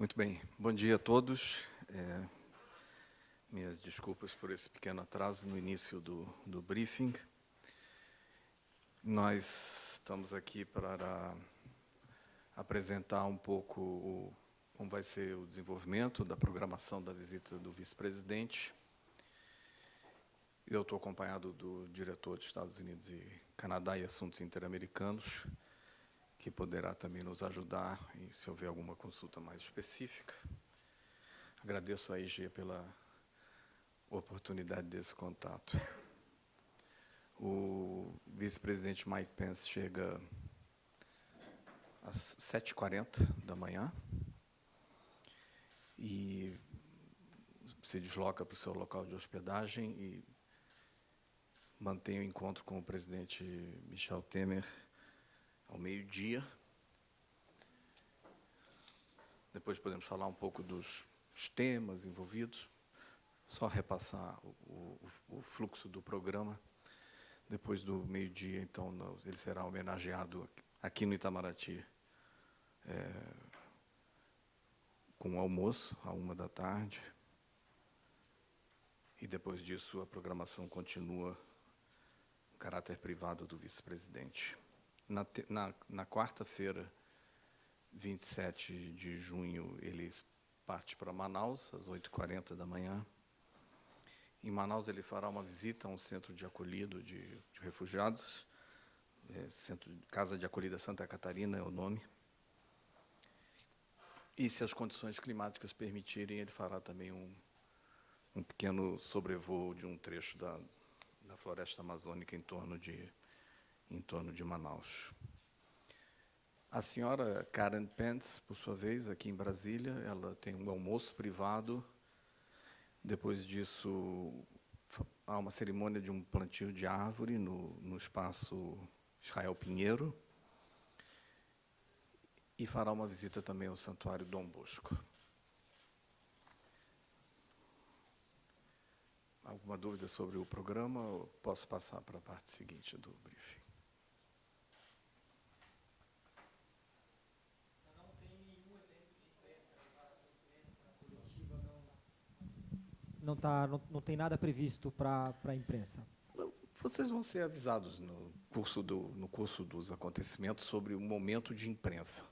Muito bem. Bom dia a todos. É, minhas desculpas por esse pequeno atraso no início do, do briefing. Nós estamos aqui para apresentar um pouco o, como vai ser o desenvolvimento da programação da visita do vice-presidente. Eu estou acompanhado do diretor de Estados Unidos e Canadá e Assuntos Interamericanos, que poderá também nos ajudar e se houver alguma consulta mais específica. Agradeço a IG pela oportunidade desse contato. O vice-presidente Mike Pence chega às 7h40 da manhã e se desloca para o seu local de hospedagem e mantém o encontro com o presidente Michel Temer ao meio-dia. Depois podemos falar um pouco dos temas envolvidos, só repassar o, o, o fluxo do programa. Depois do meio-dia, então, ele será homenageado aqui no Itamaraty é, com almoço, à uma da tarde. E depois disso, a programação continua caráter privado do vice-presidente. Na, na, na quarta-feira, 27 de junho, ele parte para Manaus, às 8h40 da manhã. Em Manaus, ele fará uma visita a um centro de acolhido de, de refugiados, é, centro, Casa de Acolhida Santa Catarina é o nome. E, se as condições climáticas permitirem, ele fará também um, um pequeno sobrevoo de um trecho da, da floresta amazônica em torno de em torno de Manaus. A senhora Karen Pence, por sua vez, aqui em Brasília, ela tem um almoço privado. Depois disso, há uma cerimônia de um plantio de árvore no, no espaço Israel Pinheiro. E fará uma visita também ao Santuário Dom Bosco. Alguma dúvida sobre o programa? posso passar para a parte seguinte do briefing. Não, tá, não, não tem nada previsto para a imprensa? Vocês vão ser avisados no curso, do, no curso dos acontecimentos sobre o momento de imprensa.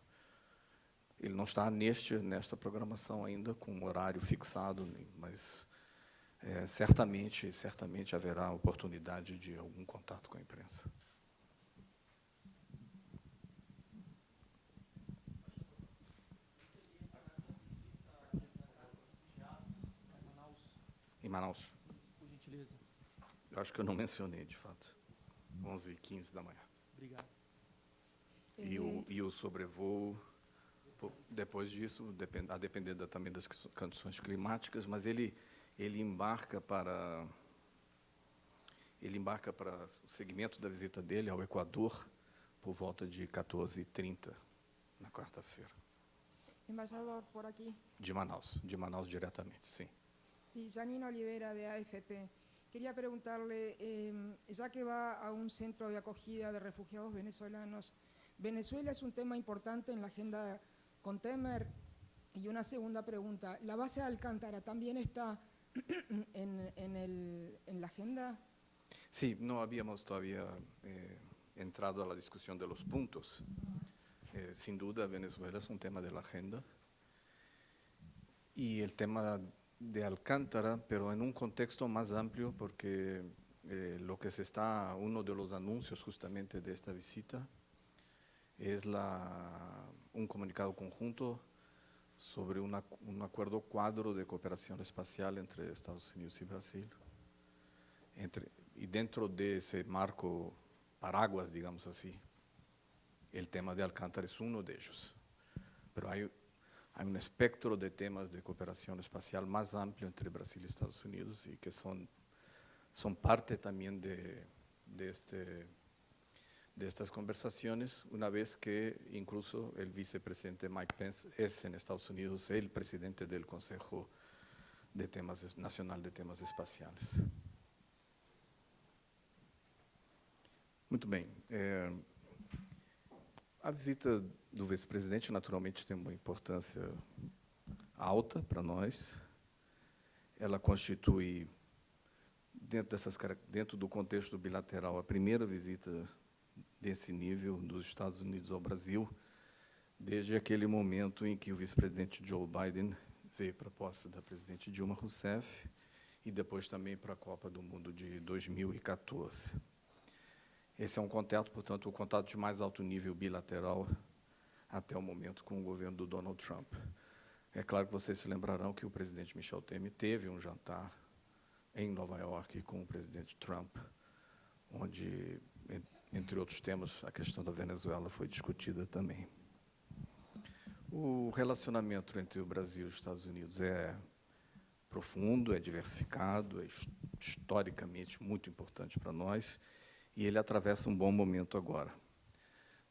Ele não está neste, nesta programação ainda com um horário fixado, mas é, certamente, certamente haverá oportunidade de algum contato com a imprensa. Em Manaus. Por gentileza. Eu acho que eu não mencionei, de fato. 11 e 15 da manhã. Obrigado. E o, e o sobrevoo, depois disso, a depender da, também das condições climáticas, mas ele, ele embarca para ele embarca para o segmento da visita dele ao Equador por volta de 14h30, na quarta-feira. Embaixador, por aqui. De Manaus, de Manaus diretamente, sim. Sí, Janine Olivera de AFP. Quería preguntarle, eh, ya que va a un centro de acogida de refugiados venezolanos, Venezuela es un tema importante en la agenda con Temer. Y una segunda pregunta, ¿la base de Alcántara también está en, en, el, en la agenda? Sí, no habíamos todavía eh, entrado a la discusión de los puntos. Eh, sin duda, Venezuela es un tema de la agenda. Y el tema de Alcántara, pero en un contexto más amplio, porque eh, lo que se está, uno de los anuncios justamente de esta visita, es la, un comunicado conjunto sobre una, un acuerdo cuadro de cooperación espacial entre Estados Unidos y Brasil. Entre, y dentro de ese marco paraguas, digamos así, el tema de Alcántara es uno de ellos. Pero hay hay un espectro de temas de cooperación espacial más amplio entre Brasil y Estados Unidos y que son, son parte también de, de, este, de estas conversaciones, una vez que incluso el vicepresidente Mike Pence es en Estados Unidos el presidente del Consejo de temas, Nacional de Temas Espaciales. Muito bem. É, a visita do vice-presidente, naturalmente, tem uma importância alta para nós. Ela constitui, dentro, dessas, dentro do contexto bilateral, a primeira visita desse nível dos Estados Unidos ao Brasil, desde aquele momento em que o vice-presidente Joe Biden veio para a posse da presidente Dilma Rousseff e depois também para a Copa do Mundo de 2014. Esse é um contato, portanto, o contato de mais alto nível bilateral até o momento com o governo do Donald Trump. É claro que vocês se lembrarão que o presidente Michel Temer teve um jantar em Nova York com o presidente Trump, onde, entre outros temas, a questão da Venezuela foi discutida também. O relacionamento entre o Brasil e os Estados Unidos é profundo, é diversificado, é historicamente muito importante para nós, e ele atravessa um bom momento agora.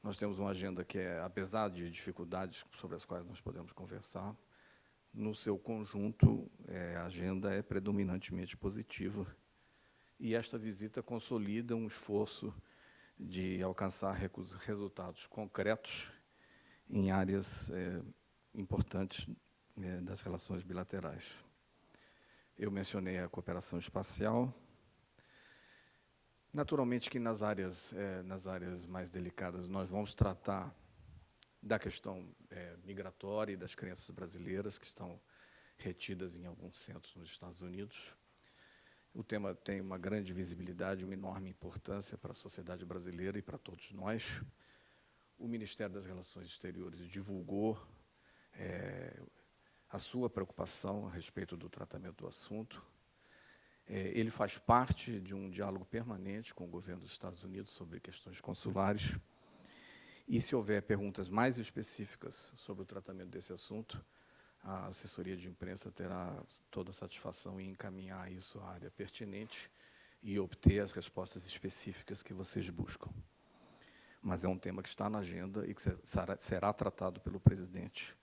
Nós temos uma agenda que é, apesar de dificuldades sobre as quais nós podemos conversar, no seu conjunto, é, a agenda é predominantemente positiva. E esta visita consolida um esforço de alcançar resultados concretos em áreas é, importantes é, das relações bilaterais. Eu mencionei a cooperação espacial. Naturalmente que nas áreas, é, nas áreas mais delicadas nós vamos tratar da questão é, migratória e das crianças brasileiras que estão retidas em alguns centros nos Estados Unidos. O tema tem uma grande visibilidade, uma enorme importância para a sociedade brasileira e para todos nós. O Ministério das Relações Exteriores divulgou é, a sua preocupação a respeito do tratamento do assunto. É, ele faz parte de um diálogo permanente com o governo dos Estados Unidos sobre questões consulares. E se houver perguntas mais específicas sobre o tratamento desse assunto, a assessoria de imprensa terá toda a satisfação em encaminhar isso à área pertinente e obter as respostas específicas que vocês buscam. Mas é um tema que está na agenda e que será, será tratado pelo presidente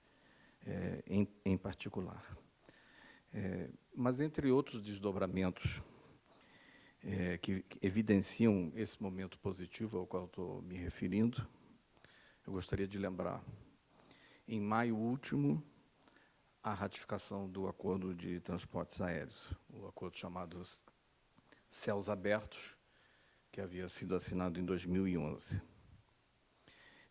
é, em, em, particular. É, mas, entre outros desdobramentos é, que, evidenciam esse momento positivo ao qual estou me referindo, eu gostaria de lembrar, em maio último, a ratificação do acordo de transportes aéreos, o acordo chamado Céus Abertos, que havia sido assinado em 2011.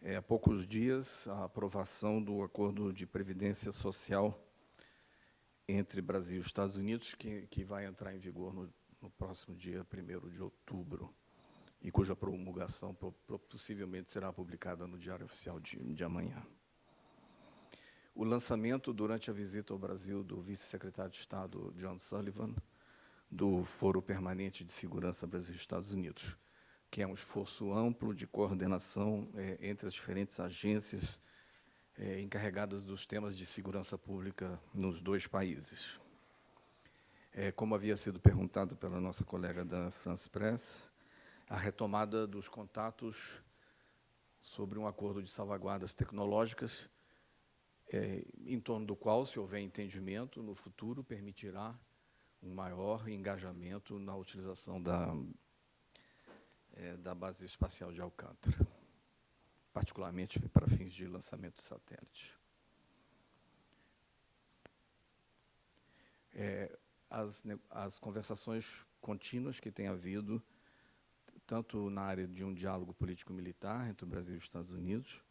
É, há poucos dias, a aprovação do acordo de previdência social entre Brasil e Estados Unidos, que, que vai entrar em vigor no, no próximo dia 1 de outubro e cuja promulgação possivelmente será publicada no Diário Oficial de, de amanhã. O lançamento, durante a visita ao Brasil, do vice-secretário de Estado John Sullivan, do Foro Permanente de Segurança Brasil-Estados Unidos, que é um esforço amplo de coordenação é, entre as diferentes agências é, encarregadas dos temas de segurança pública nos dois países. É, como havia sido perguntado pela nossa colega da France Press, a retomada dos contatos sobre um acordo de salvaguardas tecnológicas, é, em torno do qual, se houver entendimento, no futuro permitirá um maior engajamento na utilização da, é, da base espacial de Alcântara, particularmente para fins de lançamento de satélite. É, as, as conversações contínuas que tem havido tanto na área de um diálogo político-militar entre o Brasil e os Estados Unidos,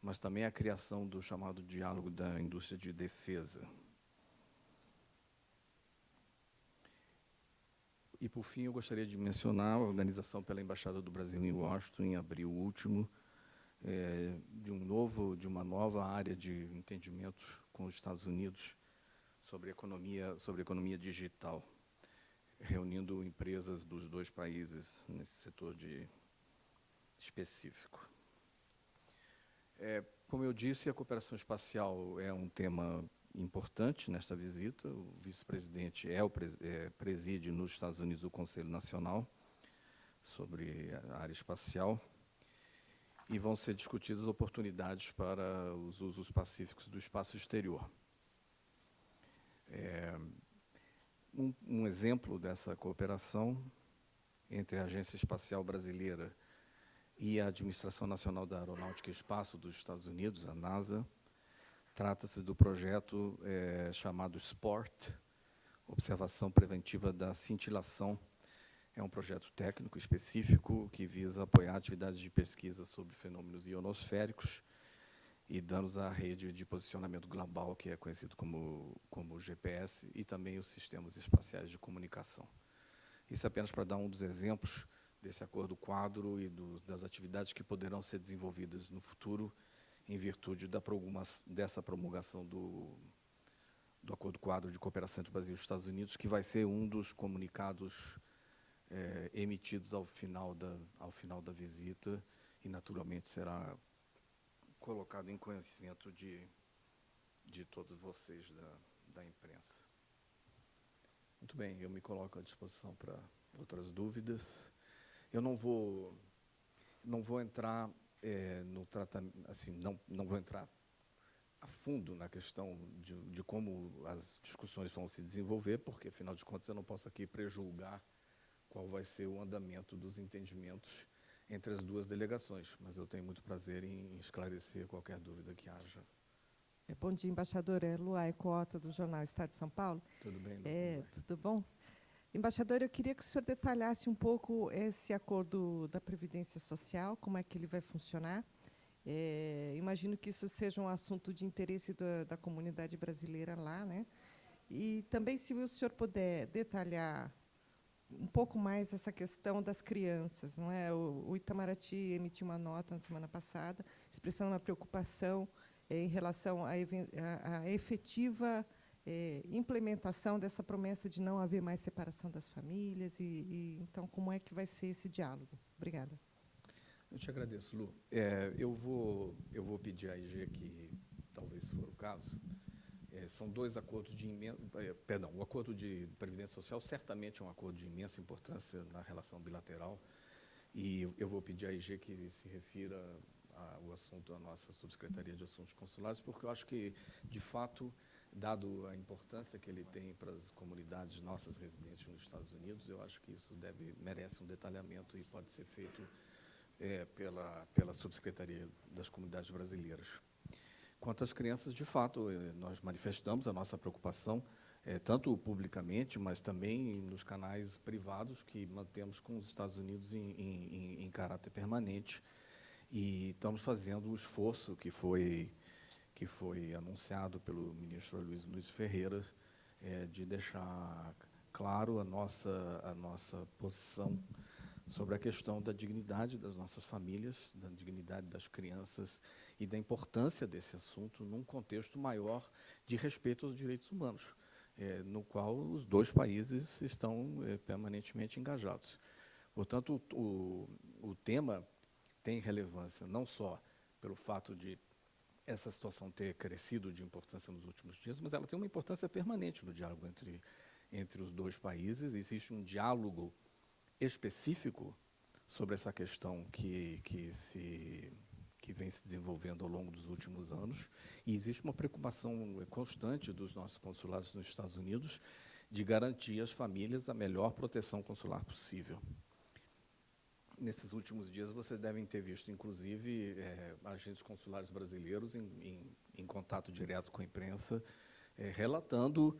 mas também a criação do chamado diálogo da indústria de defesa. E, por fim, eu gostaria de mencionar a organização pela Embaixada do Brasil em Washington, em abril último, é, de, um novo, de uma nova área de entendimento com os Estados Unidos sobre economia, sobre economia digital reunindo empresas dos dois países nesse setor de específico. É, como eu disse, a cooperação espacial é um tema importante nesta visita. O vice-presidente é o é, preside nos Estados Unidos o Conselho Nacional sobre a área espacial e vão ser discutidas oportunidades para os usos pacíficos do espaço exterior. É, um, um exemplo dessa cooperação entre a Agência Espacial Brasileira e a Administração Nacional da Aeronáutica e Espaço dos Estados Unidos, a NASA, Trata-se do projeto é, chamado SPORT, Observação Preventiva da Cintilação. É um projeto técnico específico que visa apoiar atividades de pesquisa sobre fenômenos ionosféricos e danos à rede de posicionamento global, que é conhecido como, como GPS, e também os sistemas espaciais de comunicação. Isso apenas para dar um dos exemplos desse acordo quadro e do, das atividades que poderão ser desenvolvidas no futuro em virtude da dessa promulgação do, do Acordo Quadro de Cooperação entre o Brasil e os Estados Unidos, que vai ser um dos comunicados é, emitidos ao final, da, ao final da visita e, naturalmente, será colocado em conhecimento de, de todos vocês da, da imprensa. Muito bem, eu me coloco à disposição para outras dúvidas. Eu não vou, não vou entrar é, no tratamento, assim, não, não vou entrar a fundo na questão de, de, como as discussões vão se desenvolver, porque, afinal de contas, eu não posso aqui prejulgar qual vai ser o andamento dos entendimentos entre as duas delegações, mas eu tenho muito prazer em esclarecer qualquer dúvida que haja. É, bom dia, embaixador. É Luai Cota, do Jornal Estado de São Paulo. Tudo bem? É, tudo bom? Embaixador, eu queria que o senhor detalhasse um pouco esse acordo da Previdência Social, como é que ele vai funcionar. É, imagino que isso seja um assunto de interesse da, da, comunidade brasileira lá, né? E também, se o senhor puder detalhar um pouco mais essa questão das crianças, não é? O, o Itamaraty emitiu uma nota na semana passada expressando uma preocupação é, em relação à efetiva é, implementação dessa promessa de não haver mais separação das famílias e, e, então como é que vai ser esse diálogo? Obrigada. Eu te agradeço, Lu. É, eu vou eu vou pedir à IG que talvez for o caso é, são dois acordos de imensa, é, perdão, o acordo de previdência social certamente é um acordo de imensa importância na relação bilateral e eu vou pedir à IG que se refira ao assunto da nossa subsecretaria de assuntos consulares porque eu acho que de fato dado a importância que ele tem para as comunidades nossas residentes nos Estados Unidos, eu acho que isso deve merece um detalhamento e pode ser feito é, pela pela subsecretaria das comunidades brasileiras. Quanto às crianças, de fato, é, nós manifestamos a nossa preocupação é, tanto publicamente, mas também nos canais privados que mantemos com os Estados Unidos em, em, em caráter permanente. E estamos fazendo o esforço que foi que foi anunciado pelo ministro Luiz Luiz Ferreira, é, de deixar claro a nossa, a nossa posição sobre a questão da dignidade das nossas famílias, da dignidade das crianças e da importância desse assunto num contexto maior de respeito aos direitos humanos, é, no qual os dois países estão é, permanentemente engajados. Portanto, o, o, o tema tem relevância não só pelo fato de essa situação ter crescido de importância nos últimos dias, mas ela tem uma importância permanente no diálogo entre, entre os dois países. Existe um diálogo específico sobre essa questão que, que, se, que vem se desenvolvendo ao longo dos últimos anos, e existe uma preocupação constante dos nossos consulados nos Estados Unidos de garantir às famílias a melhor proteção consular possível. Nesses últimos dias vocês devem ter visto, inclusive, é, agentes consulares brasileiros em, em, em, contato direto com a imprensa, é, relatando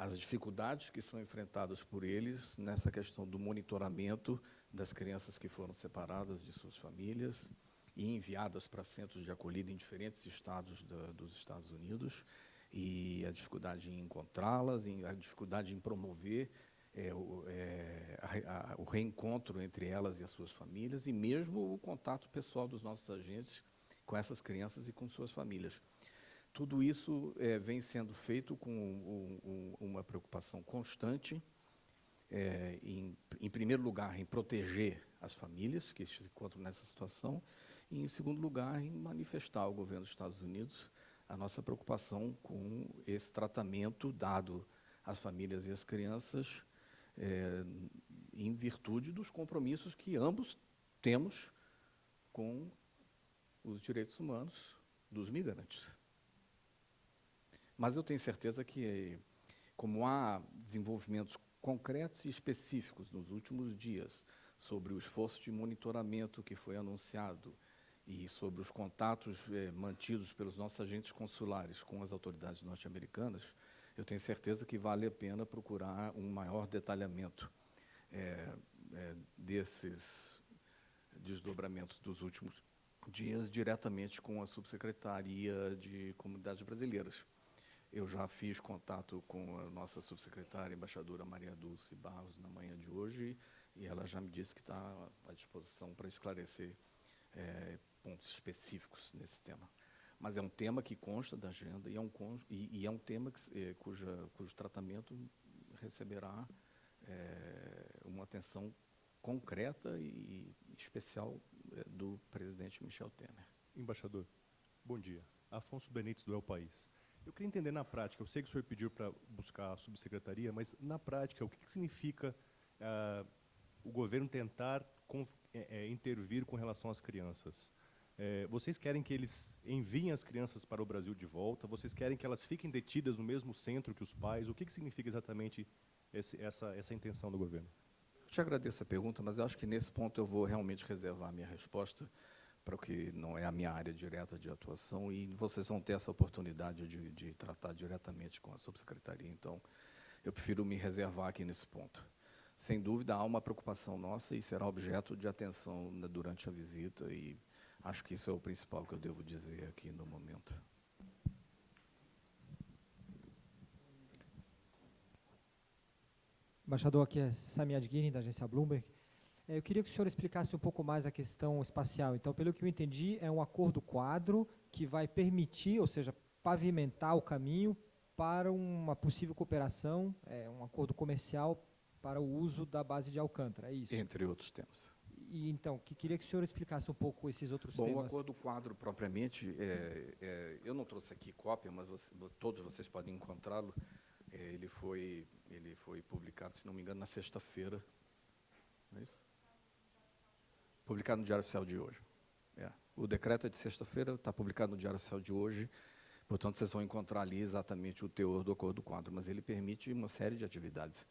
as dificuldades que são enfrentadas por eles nessa questão do monitoramento das crianças que foram separadas de suas famílias e enviadas para centros de acolhida em diferentes estados da, dos Estados Unidos, e a dificuldade em encontrá-las, a dificuldade em promover é, o, é, a, a, o, reencontro entre elas e as suas famílias e mesmo o contato pessoal dos nossos agentes com essas crianças e com suas famílias. Tudo isso é, vem sendo feito com um, um, uma preocupação constante, é, em, em, primeiro lugar, em proteger as famílias que se encontram nessa situação, e, em segundo lugar, em manifestar ao governo dos Estados Unidos a nossa preocupação com esse tratamento dado às famílias e às crianças é, em virtude dos compromissos que ambos temos com os direitos humanos dos migrantes. Mas eu tenho certeza que, como há desenvolvimentos concretos e específicos nos últimos dias sobre o esforço de monitoramento que foi anunciado e sobre os contatos eh, mantidos pelos nossos agentes consulares com as autoridades norte-americanas, eu tenho certeza que vale a pena procurar um maior detalhamento eh, eh, desses desdobramentos dos últimos dias diretamente com a subsecretaria de comunidades brasileiras. Eu já fiz contato com a nossa subsecretária, embaixadora Maria Dulce Barros, na manhã de hoje, e ela já me disse que está à disposição para esclarecer é, pontos específicos nesse tema. Mas é um tema que consta da agenda e é um, e, e é um tema que, é, cuja, cujo tratamento receberá é, uma atenção concreta e especial é, do presidente Michel Temer. Embaixador, bom dia. Afonso Benites, do El País. Eu queria entender na prática, eu sei que o senhor pediu para buscar a subsecretaria, mas na prática, o que, que significa uh, o governo tentar é, intervir com relação às crianças? É, vocês querem que eles enviem as crianças para o Brasil de volta? Vocês querem que elas fiquem detidas no mesmo centro que os pais? O que, que significa exatamente esse, essa, essa intenção do governo? Eu te agradeço a pergunta, mas acho que nesse ponto eu vou realmente reservar a minha resposta para o que não é a minha área direta de atuação e vocês vão ter essa oportunidade de, de tratar diretamente com a subsecretaria. Então, eu prefiro me reservar aqui nesse ponto. Sem dúvida, há uma preocupação nossa e será objeto de atenção né, durante a visita e acho que isso é o principal que eu devo dizer aqui no momento. Embaixador, aqui é Sami Adguini, da agência Bloomberg. É, eu queria que o senhor explicasse um pouco mais a questão espacial. Então, pelo que eu entendi, é um acordo quadro que vai permitir, ou seja, pavimentar o caminho para uma possível cooperação, é, um acordo comercial para o uso da base de Alcântara, é isso? Entre outros temas. E, então, que queria que o senhor explicasse um pouco esses outros Bom, temas. Bom, o acordo quadro, propriamente, é, é, eu não trouxe aqui cópia, mas você, todos vocês podem encontrá-lo. É, ele, foi, ele foi publicado, se não me engano, na sexta-feira. Não é isso? Publicado no Diário Oficial de hoje. É. O decreto é de sexta-feira, está publicado no Diário Oficial de hoje, portanto, vocês vão encontrar ali exatamente o teor do acordo quadro, mas ele permite uma série de atividades.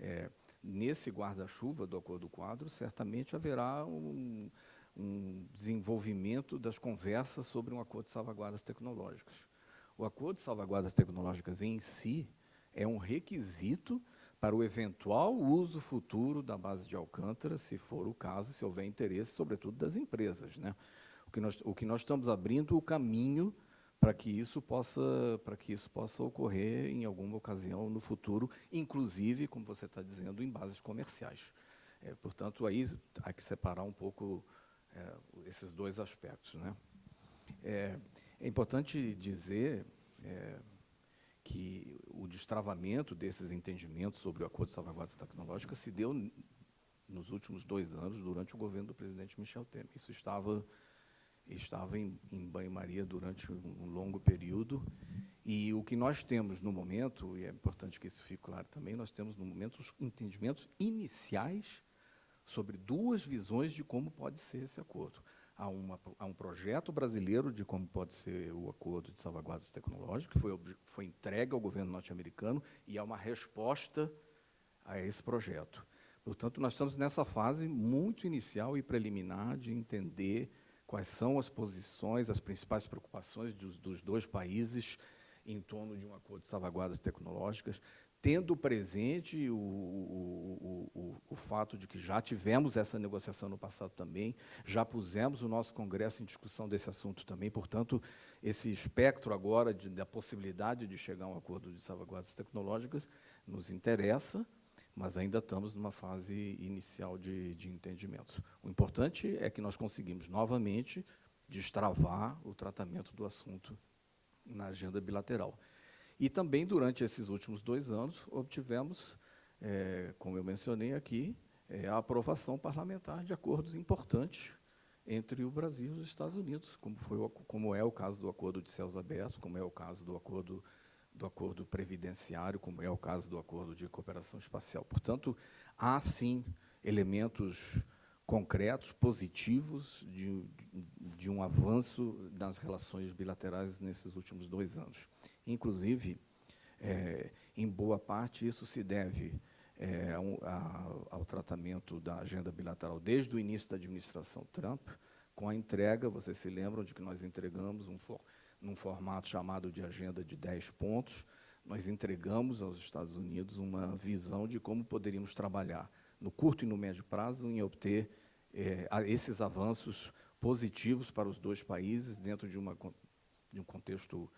É, nesse guarda-chuva do acordo quadro, certamente haverá um, um desenvolvimento das conversas sobre um acordo de salvaguardas tecnológicas. O acordo de salvaguardas tecnológicas em si é um requisito para o eventual uso futuro da base de Alcântara, se for o caso, se houver interesse, sobretudo das empresas. Né? O, que nós, o que nós estamos abrindo o caminho para que isso possa para que isso possa ocorrer em alguma ocasião no futuro, inclusive, como você está dizendo, em bases comerciais. É, portanto, aí há que separar um pouco é, esses dois aspectos. Né? É, é importante dizer é, que o destravamento desses entendimentos sobre o acordo de salvaguardas tecnológicas se deu nos últimos dois anos, durante o governo do presidente Michel Temer. Isso estava, estava em, em banho-maria durante um longo período, e o que nós temos no momento, e é importante que isso fique claro também, nós temos no momento os entendimentos iniciais sobre duas visões de como pode ser esse acordo a, uma, a, um projeto brasileiro de como pode ser o acordo de salvaguardas tecnológicas, que foi, foi entregue ao governo norte-americano, e há uma resposta a esse projeto. Portanto, nós estamos nessa fase muito inicial e preliminar de entender quais são as posições, as principais preocupações dos, dos dois países em torno de um acordo de salvaguardas tecnológicas, tendo presente o, o, o, o, fato de que já tivemos essa negociação no passado também, já pusemos o nosso Congresso em discussão desse assunto também, portanto, esse espectro agora de, da possibilidade de chegar a um acordo de salvaguardas tecnológicas nos interessa, mas ainda estamos numa fase inicial de, de entendimentos. O importante é que nós conseguimos novamente destravar o tratamento do assunto na agenda bilateral. E também, durante esses últimos dois anos, obtivemos, é, como eu mencionei aqui, é, a aprovação parlamentar de acordos importantes entre o Brasil e os Estados Unidos, como, foi o, como é o caso do Acordo de Céus Abertos, como é o caso do Acordo, do acordo Previdenciário, como é o caso do Acordo de Cooperação Espacial. Portanto, há, sim, elementos concretos, positivos, de, de um avanço nas relações bilaterais nesses últimos dois anos. Inclusive, é, em boa parte, isso se deve é, ao, ao, tratamento da agenda bilateral desde o início da administração Trump, com a entrega, vocês se lembram de que nós entregamos um for, num formato chamado de agenda de 10 pontos, nós entregamos aos Estados Unidos uma visão de como poderíamos trabalhar no curto e no médio prazo em obter é, esses avanços positivos para os dois países dentro de, uma, de um contexto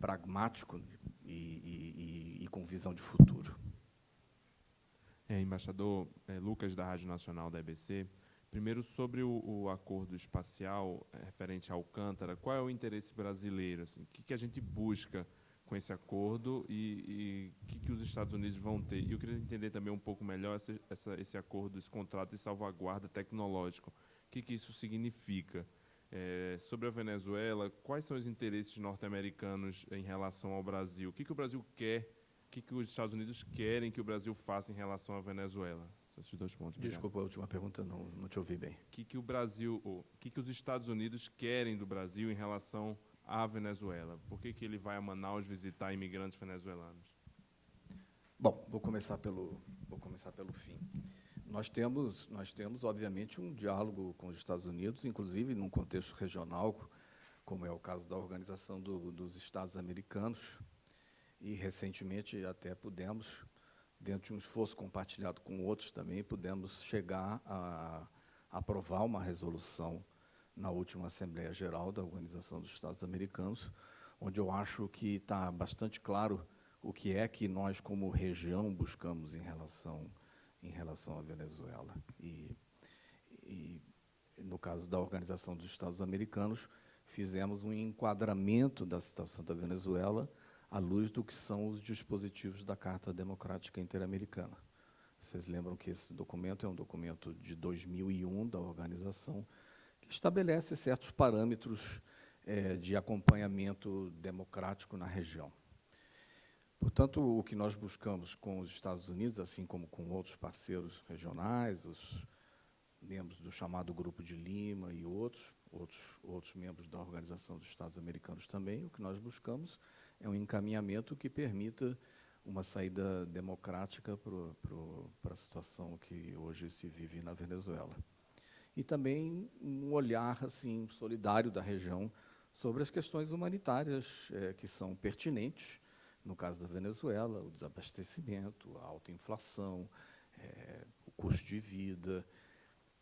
pragmático e, e, e, com visão de futuro. É, embaixador é, Lucas, da Rádio Nacional da EBC. Primeiro, sobre o, o acordo espacial é, referente ao Alcântara, qual é o interesse brasileiro? Assim, o que, que a gente busca com esse acordo e o que, que os Estados Unidos vão ter? E eu queria entender também um pouco melhor essa, essa, esse acordo, esse contrato de salvaguarda tecnológico. O que, que isso significa? É, sobre a Venezuela, quais são os interesses norte-americanos em relação ao Brasil? O que, que o Brasil quer, o que, que os Estados Unidos querem que o Brasil faça em relação à Venezuela? Esses dois pontos. Desculpa, a última pergunta, não, não te ouvi bem. O que, que o Brasil, o que, que os Estados Unidos querem do Brasil em relação à Venezuela? Por que, que ele vai a Manaus visitar imigrantes venezuelanos? Bom, vou começar pelo, vou começar pelo fim. Nós temos, nós temos, obviamente, um diálogo com os Estados Unidos, inclusive num contexto regional, como é o caso da Organização do, dos Estados Americanos, e recentemente até pudemos, dentro de um esforço compartilhado com outros também, pudemos chegar a, a aprovar uma resolução na última Assembleia Geral da Organização dos Estados Americanos, onde eu acho que está bastante claro o que é que nós, como região, buscamos em relação em relação à Venezuela. E, e, no caso da Organização dos Estados Americanos, fizemos um enquadramento da situação da Venezuela à luz do que são os dispositivos da Carta Democrática Interamericana. Vocês lembram que esse documento é um documento de 2001 da organização estabelece certos parâmetros é, de acompanhamento democrático na região. Portanto, o que nós buscamos com os Estados Unidos, assim como com outros parceiros regionais, os membros do chamado Grupo de Lima e outros, outros, outros membros da Organização dos Estados Americanos também, o que nós buscamos é um encaminhamento que permita uma saída democrática para a situação que hoje se vive na Venezuela. E também um olhar assim solidário da região sobre as questões humanitárias é, que são pertinentes no caso da Venezuela, o desabastecimento, a alta inflação, é, o custo de vida,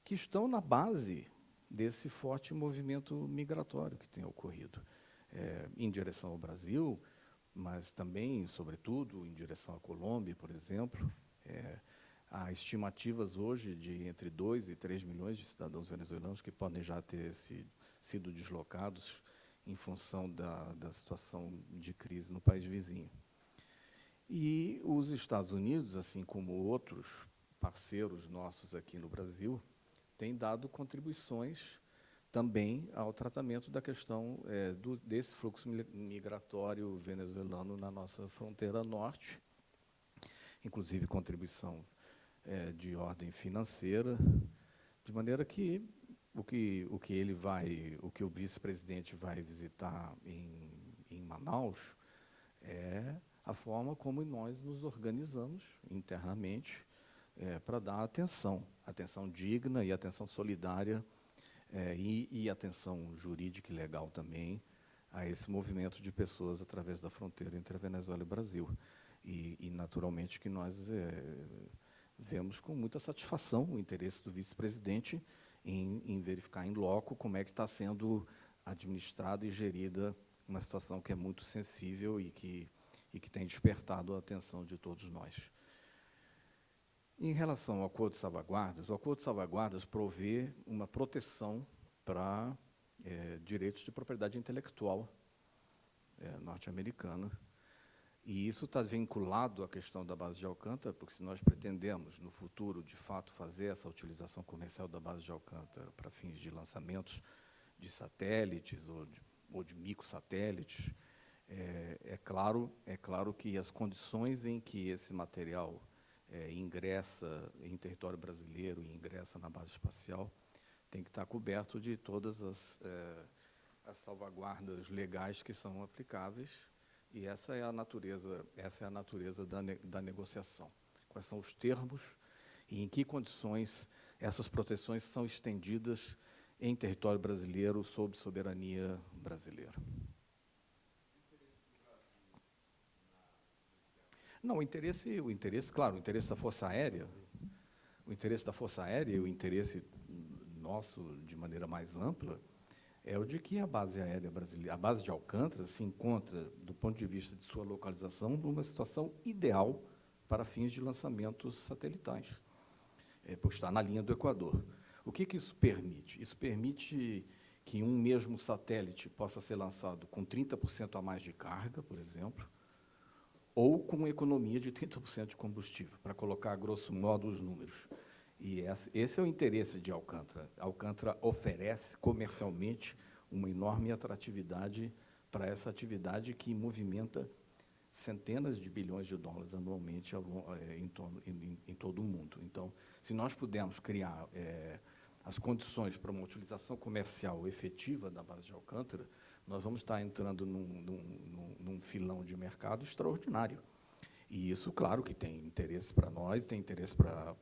que estão na base desse forte movimento migratório que tem ocorrido é, em direção ao Brasil, mas também, sobretudo, em direção à Colômbia, por exemplo. É, há estimativas hoje de entre 2 e 3 milhões de cidadãos venezuelanos que podem já ter se, sido deslocados em função da, da situação de crise no país vizinho. E os Estados Unidos, assim como outros parceiros nossos aqui no Brasil, têm dado contribuições também ao tratamento da questão é, do, desse fluxo migratório venezuelano na nossa fronteira norte, inclusive contribuição é, de ordem financeira, de maneira que o que, o que ele vai, o que o vice-presidente vai visitar em, em Manaus é a forma como nós nos organizamos internamente é, para dar atenção, atenção digna e atenção solidária é, e, e, atenção jurídica e legal também a esse movimento de pessoas através da fronteira entre a Venezuela e o Brasil. E, e naturalmente que nós é, vemos com muita satisfação o interesse do vice-presidente em, em verificar em loco como é que está sendo administrada e gerida uma situação que é muito sensível e que, e que tem despertado a atenção de todos nós. Em relação ao Acordo de Salvaguardas, o Acordo de Salvaguardas provê uma proteção para é, direitos de propriedade intelectual é, norte-americana e isso está vinculado à questão da base de Alcântara, porque se nós pretendemos, no futuro, de fato, fazer essa utilização comercial da base de Alcântara para fins de lançamentos de satélites ou de, ou de microsatélites, é, é, claro, é claro que as condições em que esse material é, ingressa em território brasileiro e ingressa na base espacial tem que estar coberto de todas as, é, as salvaguardas legais que são aplicáveis e essa é a natureza, essa é a natureza da, ne da negociação. Quais são os termos e em que condições essas proteções são estendidas em território brasileiro sob soberania brasileira. Não, o interesse, o interesse, claro, o interesse da Força Aérea, o interesse da Força Aérea e o interesse nosso de maneira mais ampla é o de que a base aérea brasileira, a base de Alcântara se encontra, do ponto de vista de sua localização, numa situação ideal para fins de lançamentos satelitais, é, por estar na linha do Equador. O que, que isso permite? Isso permite que um mesmo satélite possa ser lançado com 30% a mais de carga, por exemplo, ou com economia de 30% de combustível, para colocar, grosso modo, os números. E esse é o interesse de Alcântara. Alcântara oferece comercialmente uma enorme atratividade para essa atividade que movimenta centenas de bilhões de dólares anualmente em, torno, em, em todo o mundo. Então, se nós pudermos criar é, as condições para uma utilização comercial efetiva da base de Alcântara, nós vamos estar entrando num, num, num filão de mercado extraordinário. E isso, claro, que tem interesse para nós, tem interesse para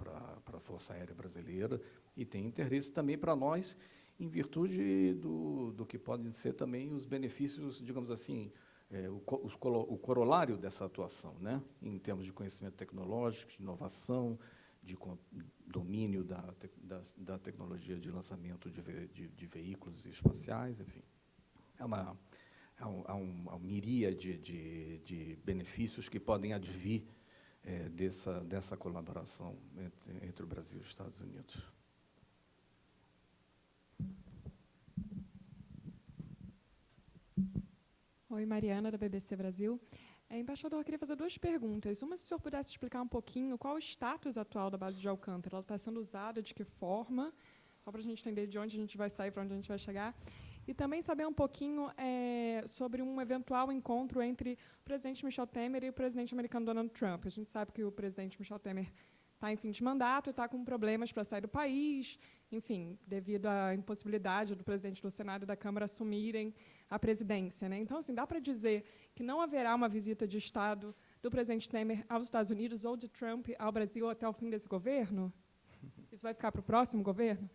a Força Aérea Brasileira e tem interesse também para nós, em virtude do, do que podem ser também os benefícios, digamos assim, é, o, o corolário dessa atuação, né? em termos de conhecimento tecnológico, de inovação, de domínio da, da, da tecnologia de lançamento de, ve, de, de veículos espaciais, enfim é uma, é um, é um, miríade de, de benefícios que podem advir é, dessa, dessa colaboração entre, entre o Brasil e os Estados Unidos. Oi, Mariana, da BBC Brasil. É, embaixador, eu queria fazer duas perguntas. Uma, se o senhor pudesse explicar um pouquinho qual o status atual da base de Alcântara. Ela está sendo usada, de que forma? Só para a gente entender de onde a gente vai sair, para onde a gente vai chegar. E também saber um pouquinho é, sobre um eventual encontro entre o presidente Michel Temer e o presidente americano Donald Trump. A gente sabe que o presidente Michel Temer está em fim de mandato e está com problemas para sair do país, enfim, devido à impossibilidade do presidente do Senado e da Câmara assumirem a presidência. Né? Então, assim, dá para dizer que não haverá uma visita de Estado do presidente Temer aos Estados Unidos ou de Trump ao Brasil até o fim desse governo? Isso vai ficar para o próximo governo?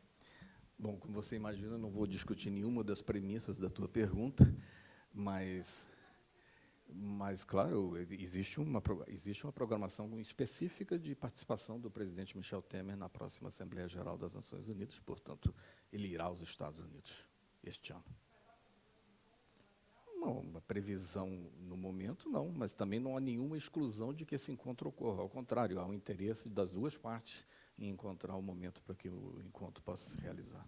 Bom, como você imagina, não vou discutir nenhuma das premissas da tua pergunta, mas, mas claro, existe uma, existe uma programação específica de participação do presidente Michel Temer na próxima Assembleia Geral das Nações Unidas, portanto, ele irá aos Estados Unidos este ano. Não, uma previsão no momento não, mas também não há nenhuma exclusão de que esse encontro ocorra. Ao contrário, há um interesse das duas partes e encontrar o momento para que o encontro possa se realizar.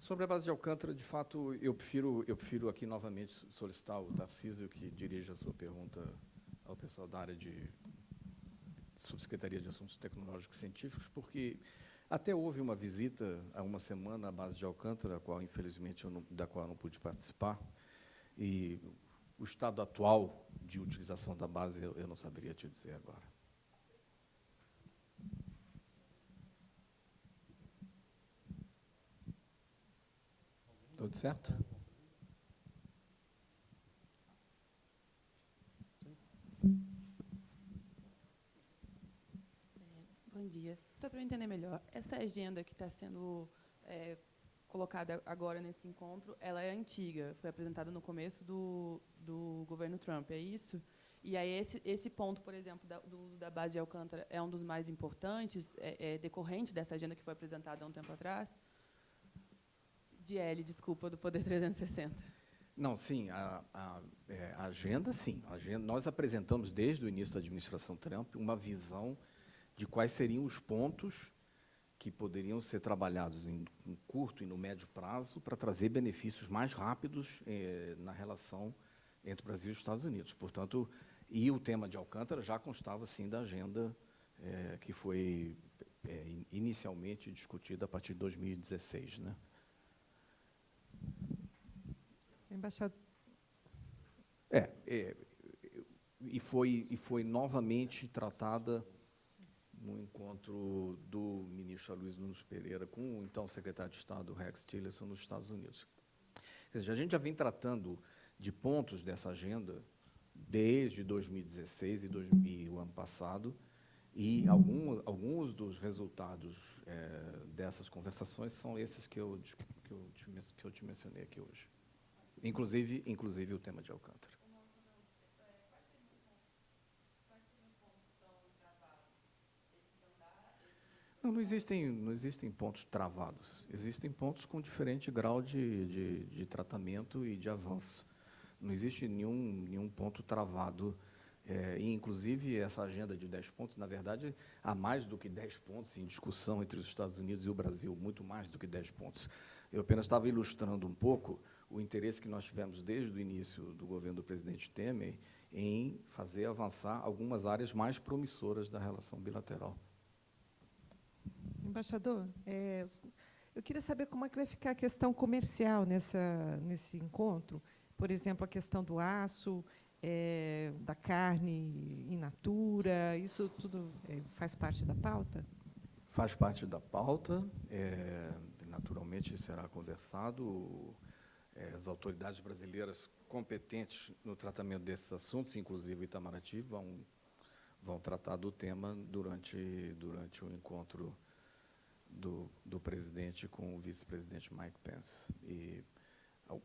Sobre a base de Alcântara, de fato, eu prefiro, eu prefiro aqui novamente solicitar o Tarcísio que dirija a sua pergunta ao pessoal da área de Subsecretaria de Assuntos Tecnológicos e Científicos, porque até houve uma visita há uma semana à base de Alcântara, a qual, infelizmente, não, da qual eu não pude participar, e o estado atual de utilização da base eu não saberia te dizer agora. Tudo certo? Bom dia. Só para eu entender melhor, essa agenda que está sendo é, colocada agora nesse encontro, ela é antiga, foi apresentada no começo do, do governo Trump, é isso? E aí esse, esse ponto, por exemplo, da, do, da base de Alcântara é um dos mais importantes, é, é decorrente dessa agenda que foi apresentada há um tempo atrás? De L, desculpa, do Poder 360. Não, sim, a, a, é, a agenda, sim. A agenda, nós apresentamos, desde o início da administração Trump, uma visão de quais seriam os pontos que poderiam ser trabalhados em, em curto e no médio prazo para trazer benefícios mais rápidos eh, na relação entre o Brasil e os Estados Unidos. Portanto, e o tema de Alcântara já constava, sim, da agenda eh, que foi eh, inicialmente discutida a partir de 2016, né? Embaixador. É, é, e, foi, e foi novamente tratada no encontro do ministro Luiz Nunes Pereira com o então secretário de Estado Rex Tillerson nos Estados Unidos. Ou seja, a gente já vem tratando de pontos dessa agenda desde 2016 e, dois, e o ano passado, E algum, alguns dos resultados é, dessas conversações são esses que eu, que, eu te, que eu te mencionei aqui hoje. Inclusive, inclusive o tema de Alcântara. Não, não, existem, não existem pontos travados. Existem pontos com diferente grau de, de, de tratamento e de avanço. Não existe nenhum, nenhum ponto travado. É, e, inclusive, essa agenda de 10 pontos, na verdade, há mais do que 10 pontos em discussão entre os Estados Unidos e o Brasil, muito mais do que 10 pontos. Eu apenas estava ilustrando um pouco o interesse que nós tivemos desde o início do governo do presidente Temer em fazer avançar algumas áreas mais promissoras da relação bilateral. Embaixador, é, eu queria saber como é que vai ficar a questão comercial nessa, nesse encontro. Por exemplo, a questão do aço, é, da carne in natura, isso tudo é, faz parte da pauta? Faz parte da pauta. É, naturalmente será conversado. É, as autoridades brasileiras competentes no tratamento desses assuntos, inclusive o Itamaraty, vão, vão tratar do tema durante, durante o encontro do, do presidente com o vice-presidente Mike Pence. E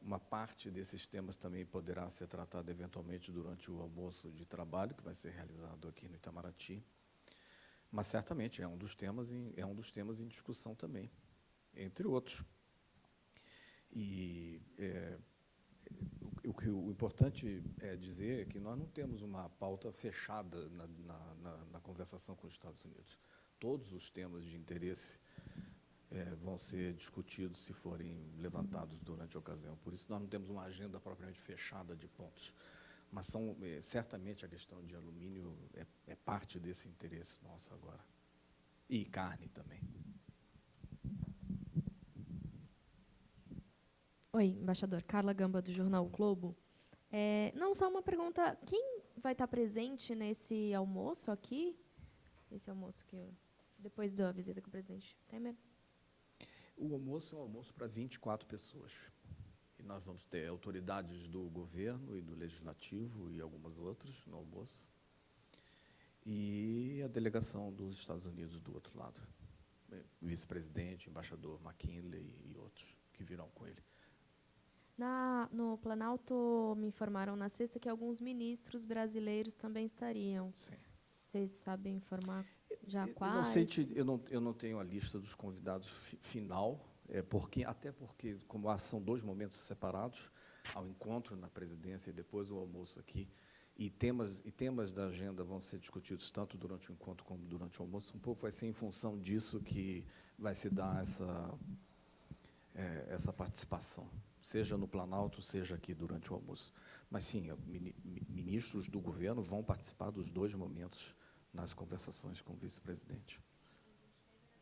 uma parte desses temas também poderá ser tratada eventualmente durante o almoço de trabalho que vai ser realizado aqui no Itamaraty. Mas certamente é um dos temas em, é um dos temas em discussão também, entre outros. E é, o, o, o, importante é dizer é que nós não temos uma pauta fechada na, na, na, na conversação com os Estados Unidos. Todos os temas de interesse é, vão ser discutidos se forem levantados durante a ocasião. Por isso, nós não temos uma agenda propriamente fechada de pontos. Mas são, é, certamente a questão de alumínio é, é parte desse interesse nosso agora. E carne também. Oi, embaixador. Carla Gamba, do Jornal Globo. É, não, só uma pergunta. Quem vai estar presente nesse almoço aqui? Esse almoço que depois da visita com o presidente Temer? O almoço é um almoço para 24 pessoas. E nós vamos ter autoridades do governo e do legislativo e algumas outras no almoço. E a delegação dos Estados Unidos do outro lado. Vice-presidente, embaixador McKinley e outros que virão com ele. Na, no Planalto, me informaram na sexta que alguns ministros brasileiros também estariam. Sim. Vocês sabem informar já eu? Eu não, sei te, eu, não, eu não tenho a lista dos convidados fi, final, é porque, até porque, como são dois momentos separados, ao encontro na presidência e depois o almoço aqui, e temas, e temas da agenda vão ser discutidos tanto durante o encontro como durante o almoço, um pouco vai ser em função disso que vai se dar essa, é, essa participação, seja no Planalto, seja aqui durante o almoço. Mas, sim, ministros do governo vão participar dos dois momentos nas conversações com o vice-presidente.